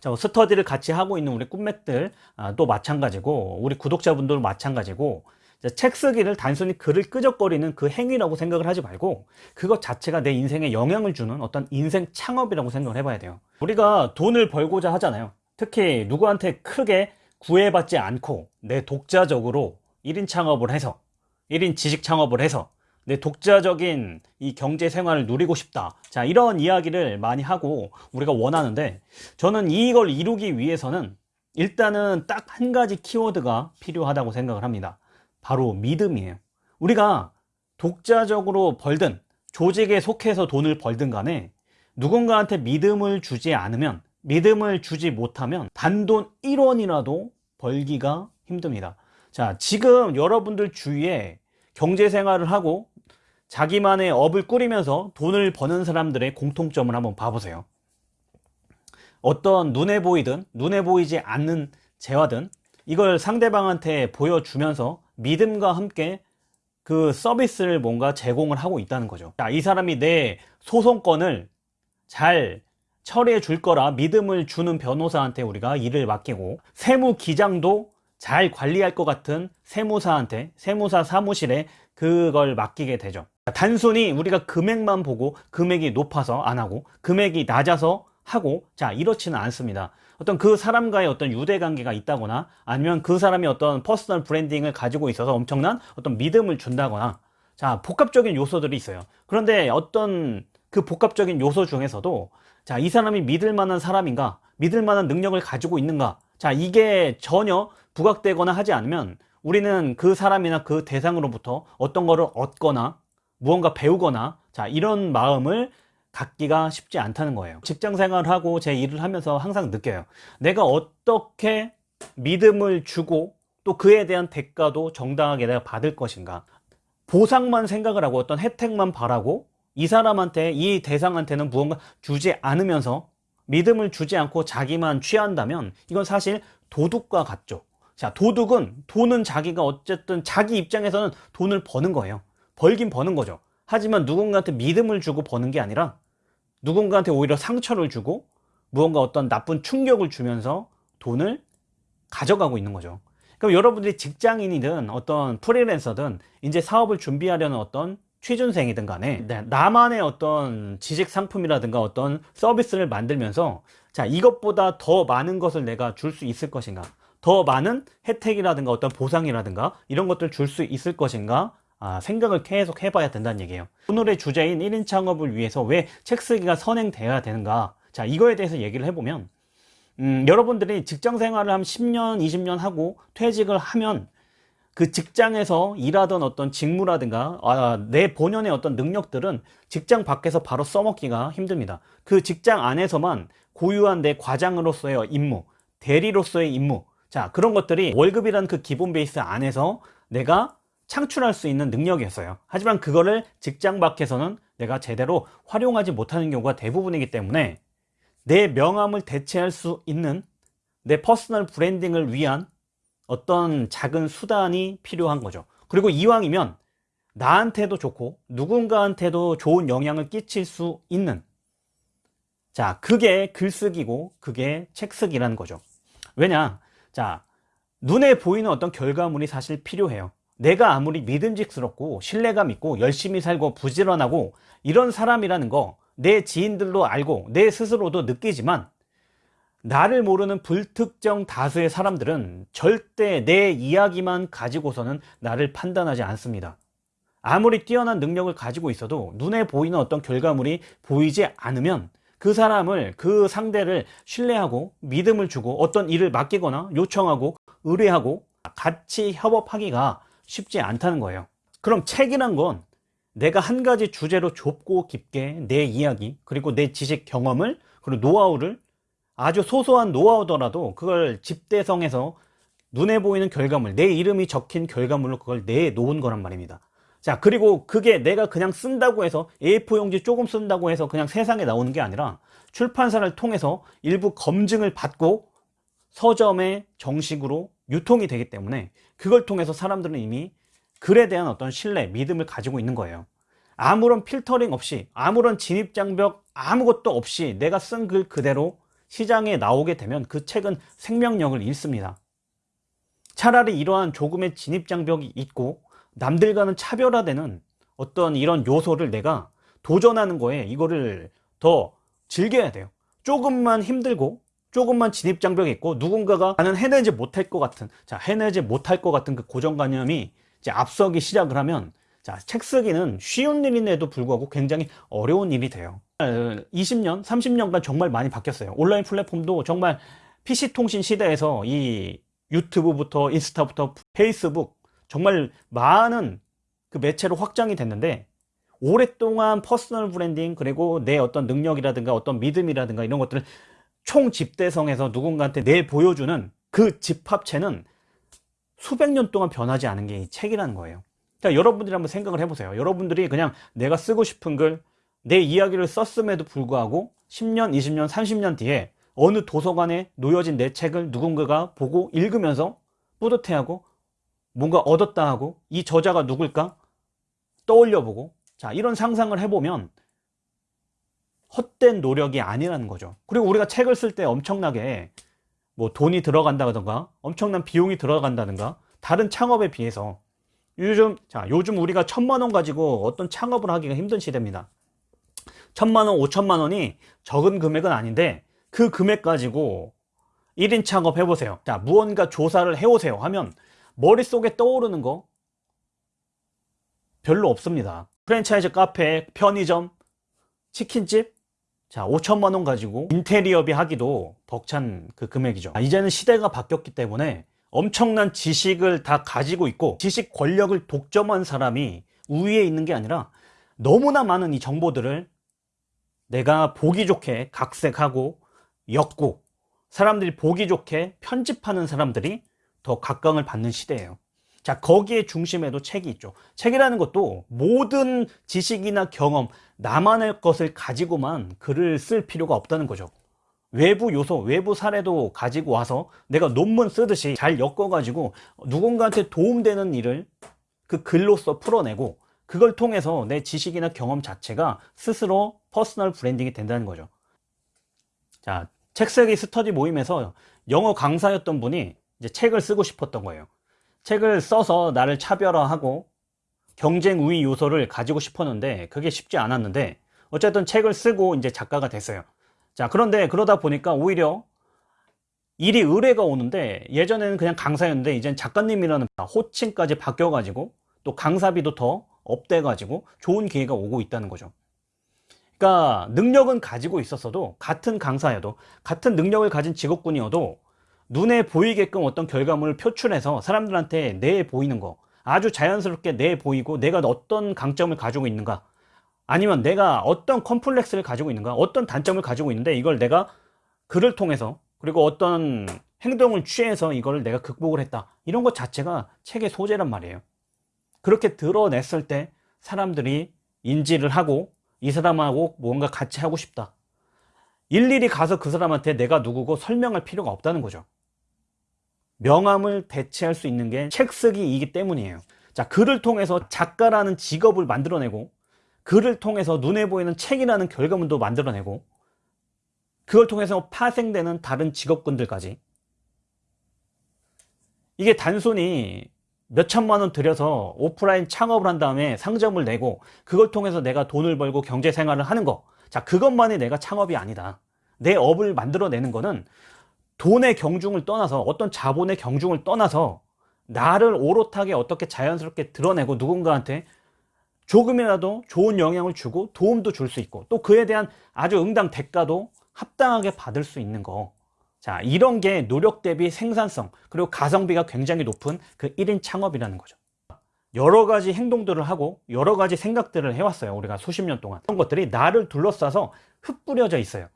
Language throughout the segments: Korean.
자, 스터디를 같이 하고 있는 우리 꿈맥들 아, 또 마찬가지고 우리 구독자분들도 마찬가지고 책 쓰기를 단순히 글을 끄적거리는 그 행위라고 생각을 하지 말고 그것 자체가 내 인생에 영향을 주는 어떤 인생 창업이라고 생각을 해봐야 돼요. 우리가 돈을 벌고자 하잖아요. 특히 누구한테 크게 구애받지 않고 내 독자적으로 1인 창업을 해서 1인 지식 창업을 해서 내 독자적인 이 경제 생활을 누리고 싶다. 자 이런 이야기를 많이 하고 우리가 원하는데 저는 이걸 이루기 위해서는 일단은 딱 한 가지 키워드가 필요하다고 생각을 합니다. 바로 믿음이에요. 우리가 독자적으로 벌든 조직에 속해서 돈을 벌든 간에 누군가한테 믿음을 주지 않으면 믿음을 주지 못하면 단돈 1원이라도 벌기가 힘듭니다. 자 지금 여러분들 주위에 경제생활을 하고 자기만의 업을 꾸리면서 돈을 버는 사람들의 공통점을 한번 봐보세요. 어떤 눈에 보이든 눈에 보이지 않는 재화든 이걸 상대방한테 보여주면서 믿음과 함께 그 서비스를 뭔가 제공을 하고 있다는 거죠. 자, 이 사람이 내 소송권을 잘 처리해 줄 거라 믿음을 주는 변호사한테 우리가 일을 맡기고 세무 기장도 잘 관리할 것 같은 세무사한테 세무사 사무실에 그걸 맡기게 되죠. 단순히 우리가 금액만 보고 금액이 높아서 안 하고 금액이 낮아서 하고 자 이렇지는 않습니다. 어떤 그 사람과의 어떤 유대관계가 있다거나 아니면 그 사람이 어떤 personal branding을 가지고 있어서 엄청난 어떤 믿음을 준다거나 자 복합적인 요소들이 있어요. 그런데 어떤 그 복합적인 요소 중에서도 자 이 사람이 믿을 만한 사람인가 믿을 만한 능력을 가지고 있는가 자 이게 전혀 부각되거나 하지 않으면 우리는 그 사람이나 그 대상으로부터 어떤 거를 얻거나 무언가 배우거나 자 이런 마음을 갖기가 쉽지 않다는 거예요. 직장 생활하고 제 일을 하면서 항상 느껴요. 내가 어떻게 믿음을 주고 또 그에 대한 대가도 정당하게 내가 받을 것인가? 보상만 생각을 하고 어떤 혜택만 바라고 이 사람한테 이 대상한테는 무언가 주지 않으면서 믿음을 주지 않고 자기만 취한다면 이건 사실 도둑과 같죠. 자 도둑은 돈은 자기가 어쨌든 자기 입장에서는 돈을 버는 거예요. 벌긴 버는 거죠. 하지만 누군가한테 믿음을 주고 버는 게 아니라 누군가한테 오히려 상처를 주고 무언가 어떤 나쁜 충격을 주면서 돈을 가져가고 있는 거죠. 그럼 여러분들이 직장인이든 어떤 프리랜서든 이제 사업을 준비하려는 어떤 취준생이든 간에 네, 나만의 어떤 지식 상품이라든가 어떤 서비스를 만들면서 자 이것보다 더 많은 것을 내가 줄 수 있을 것인가? 더 많은 혜택이라든가 어떤 보상이라든가 이런 것들 줄 수 있을 것인가? 아, 생각을 계속 해봐야 된다는 얘기예요. 오늘의 주제인 1인 창업을 위해서 왜 책 쓰기가 선행되어야 되는가? 자 이거에 대해서 얘기를 해보면 음, 여러분들이 직장 생활을 한 10년 20년 하고 퇴직을 하면 그 직장에서 일하던 어떤 직무라든가 아, 내 본연의 어떤 능력들은 직장 밖에서 바로 써먹기가 힘듭니다. 그 직장 안에서만 고유한 내 과장으로서의 임무 대리로서의 임무 자 그런 것들이 월급이라는 그 기본 베이스 안에서 내가 창출할 수 있는 능력이었어요. 하지만 그거를 직장 밖에서는 내가 제대로 활용하지 못하는 경우가 대부분이기 때문에 내 명함을 대체할 수 있는 내 personal branding을 위한 어떤 작은 수단이 필요한 거죠. 그리고 이왕이면 나한테도 좋고 누군가한테도 좋은 영향을 끼칠 수 있는. 자 그게 글쓰기고 그게 책쓰기라는 거죠. 왜냐? 자 눈에 보이는 어떤 결과물이 사실 필요해요. 내가 아무리 믿음직스럽고 신뢰감 있고 열심히 살고 부지런하고 이런 사람이라는 거 내 지인들도 알고 내 스스로도 느끼지만 나를 모르는 불특정 다수의 사람들은 절대 내 이야기만 가지고서는 나를 판단하지 않습니다. 아무리 뛰어난 능력을 가지고 있어도 눈에 보이는 어떤 결과물이 보이지 않으면 그 사람을 그 상대를 신뢰하고 믿음을 주고 어떤 일을 맡기거나 요청하고 의뢰하고 같이 협업하기가 쉽지 않다는 거예요. 그럼 책이란 건 내가 한 가지 주제로 좁고 깊게 내 이야기 그리고 내 지식 경험을 그리고 노하우를 아주 소소한 노하우더라도 그걸 집대성해서 눈에 보이는 결과물 내 이름이 적힌 결과물로 그걸 내놓은 거란 말입니다. 자 그리고 그게 내가 그냥 쓴다고 해서 A4 용지 조금 쓴다고 해서 그냥 세상에 나오는 게 아니라 출판사를 통해서 일부 검증을 받고 서점에 정식으로 유통이 되기 때문에 그걸 통해서 사람들은 이미 글에 대한 어떤 신뢰, 믿음을 가지고 있는 거예요. 아무런 필터링 없이 아무런 진입장벽 아무것도 없이 내가 쓴 글 그대로 시장에 나오게 되면 그 책은 생명력을 잃습니다. 차라리 이러한 조금의 진입장벽이 있고 남들과는 차별화되는 어떤 이런 요소를 내가 도전하는 거에 이거를 더 즐겨야 돼요. 조금만 힘들고 조금만 진입장벽이 있고 누군가가 나는 해내지 못할 것 같은 자 해내지 못할 것 같은 그 고정관념이 이제 앞서기 시작을 하면 자, 책 쓰기는 쉬운 일인데도 불구하고 굉장히 어려운 일이 돼요. 20년, 30년간 정말 많이 바뀌었어요. 온라인 플랫폼도 정말 PC 통신 시대에서 이 유튜브부터 인스타부터 페이스북 정말 많은 그 매체로 확장이 됐는데 오랫동안 personal branding 그리고 내 어떤 능력이라든가 어떤 믿음이라든가 이런 것들을 총 집대성해서 누군가한테 내 보여주는 그 집합체는 수백 년 동안 변하지 않은 게 이 책이라는 거예요. 자, 여러분들이 한번 생각을 해보세요. 여러분들이 그냥 내가 쓰고 싶은 글, 내 이야기를 썼음에도 불구하고 10년, 20년, 30년 뒤에 어느 도서관에 놓여진 내 책을 누군가가 보고 읽으면서 뿌듯해하고 뭔가 얻었다 하고 이 저자가 누굴까 떠올려 보고 자 이런 상상을 해보면 헛된 노력이 아니라는 거죠 그리고 우리가 책을 쓸 때 엄청나게 뭐 돈이 들어간다던가 엄청난 비용이 들어간다든가 다른 창업에 비해서 요즘 자 요즘 우리가 천만 원 가지고 어떤 창업을 하기가 힘든 시대입니다. 천만 원, 오천만 원이 적은 금액은 아닌데 그 금액 가지고 1인 창업 해보세요. 자 무언가 조사를 해오세요 하면 머릿속에 떠오르는 거 별로 없습니다. 프랜차이즈 카페, 편의점, 치킨집. 자 5천만 원 가지고 인테리어비 하기도 벅찬 그 금액이죠. 아, 이제는 시대가 바뀌었기 때문에 엄청난 지식을 다 가지고 있고 지식 권력을 독점한 사람이 우위에 있는 게 아니라 너무나 많은 이 정보들을 내가 보기 좋게 각색하고 엮고 사람들이 보기 좋게 편집하는 사람들이 더 각광을 받는 시대예요. 자 거기에 중심에도 책이 있죠. 책이라는 것도 모든 지식이나 경험 나만의 것을 가지고만 글을 쓸 필요가 없다는 거죠 외부 요소, 외부 사례도 가지고 와서 내가 논문 쓰듯이 잘 엮어가지고 누군가한테 도움되는 일을 그 글로써 풀어내고 그걸 통해서 내 지식이나 경험 자체가 스스로 personal branding이 된다는 거죠. 자, 책 쓰기 스터디 모임에서 영어 강사였던 분이 이제 책을 쓰고 싶었던 거예요. 책을 써서 나를 차별화하고 경쟁 우위 요소를 가지고 싶었는데 그게 쉽지 않았는데 어쨌든 책을 쓰고 이제 작가가 됐어요 자 그런데 그러다 보니까 오히려 일이 의뢰가 오는데 예전에는 그냥 강사였는데 이젠 작가님이라는 호칭까지 바뀌어 가지고 또 강사비도 더 up돼 가지고 좋은 기회가 오고 있다는 거죠. 그러니까 능력은 가지고 있었어도 같은 강사여도 같은 능력을 가진 직업군이어도 눈에 보이게끔 어떤 결과물을 표출해서 사람들한테 내 보이는 거 아주 자연스럽게 내 보이고 내가 어떤 강점을 가지고 있는가 아니면 내가 어떤 컴플렉스를 가지고 있는가 어떤 단점을 가지고 있는데 이걸 내가 글을 통해서 그리고 어떤 행동을 취해서 이걸 내가 극복을 했다. 이런 것 자체가 책의 소재란 말이에요. 그렇게 드러냈을 때 사람들이 인지를 하고 이 사람하고 뭔가 같이 하고 싶다. 일일이 가서 그 사람한테 내가 누구고 설명할 필요가 없다는 거죠. 명함을 대체할 수 있는 게 책 쓰기이기 때문이에요. 자 글을 통해서 작가라는 직업을 만들어내고 글을 통해서 눈에 보이는 책이라는 결과물도 만들어내고 그걸 통해서 파생되는 다른 직업군들까지. 이게 단순히 몇천만 원 들여서 오프라인 창업을 한 다음에 상점을 내고 그걸 통해서 내가 돈을 벌고 경제 생활을 하는 거 자 그것만이 내가 창업이 아니다. 내 업을 만들어내는 거는 돈의 경중을 떠나서 어떤 자본의 경중을 떠나서 나를 오롯하게 어떻게 자연스럽게 드러내고 누군가한테 조금이라도 좋은 영향을 주고 도움도 줄 수 있고 또 그에 대한 아주 응당 대가도 합당하게 받을 수 있는 거. 자, 이런 게 노력 대비 생산성 그리고 가성비가 굉장히 높은 그 1인 창업이라는 거죠. 여러 가지 행동들을 하고 여러 가지 생각들을 해왔어요. 우리가 수십 년 동안. 그런 것들이 나를 둘러싸서 흩뿌려져 있어요.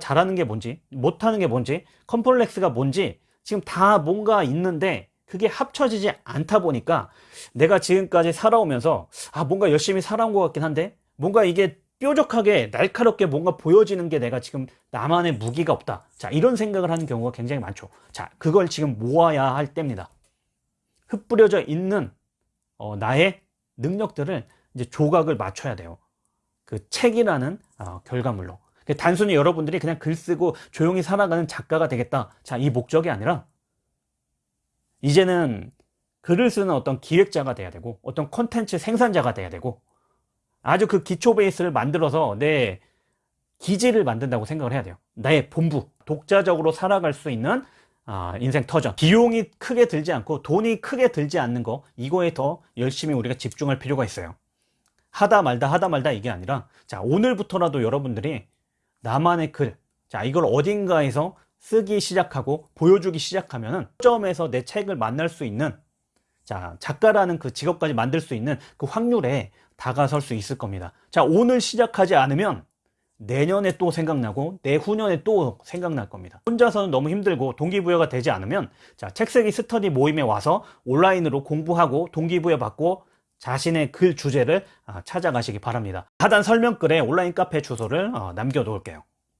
잘하는 게 뭔지, 못하는 게 뭔지, 컴플렉스가 뭔지 지금 다 뭔가 있는데 그게 합쳐지지 않다 보니까 내가 지금까지 살아오면서 아 뭔가 열심히 살아온 것 같긴 한데 뭔가 이게 뾰족하게 날카롭게 뭔가 보여지는 게 내가 지금 나만의 무기가 없다. 자 이런 생각을 하는 경우가 굉장히 많죠. 자 그걸 지금 모아야 할 때입니다. 흩뿌려져 있는 어, 나의 능력들을 이제 조각을 맞춰야 돼요. 그 책이라는 어, 결과물로. 그 단순히 여러분들이 그냥 글 쓰고 조용히 살아가는 작가가 되겠다. 자, 이 목적이 아니라 이제는 글을 쓰는 어떤 기획자가 돼야 되고 어떤 콘텐츠 생산자가 돼야 되고 아주 그 기초 베이스를 만들어서 내 기지를 만든다고 생각을 해야 돼요. 나의 본부, 독자적으로 살아갈 수 있는 아, 인생 터전. 비용이 크게 들지 않고 돈이 크게 들지 않는 거 이거에 더 열심히 우리가 집중할 필요가 있어요. 하다 말다 하다 말다 이게 아니라 자 오늘부터라도 여러분들이 나만의 글, 자 이걸 어딘가에서 쓰기 시작하고 보여주기 시작하면은 점에서 내 책을 만날 수 있는 자 작가라는 그 직업까지 만들 수 있는 그 확률에 다가설 수 있을 겁니다. 자 오늘 시작하지 않으면 내년에 또 생각나고 내후년에 또 생각날 겁니다. 혼자서는 너무 힘들고 동기부여가 되지 않으면 자 책쓰기 스터디 모임에 와서 온라인으로 공부하고 동기부여 받고 자신의 글 주제를 아, 찾아가시기 바랍니다. 하단 설명글에 온라인 카페 주소를 어, 남겨놓을게요.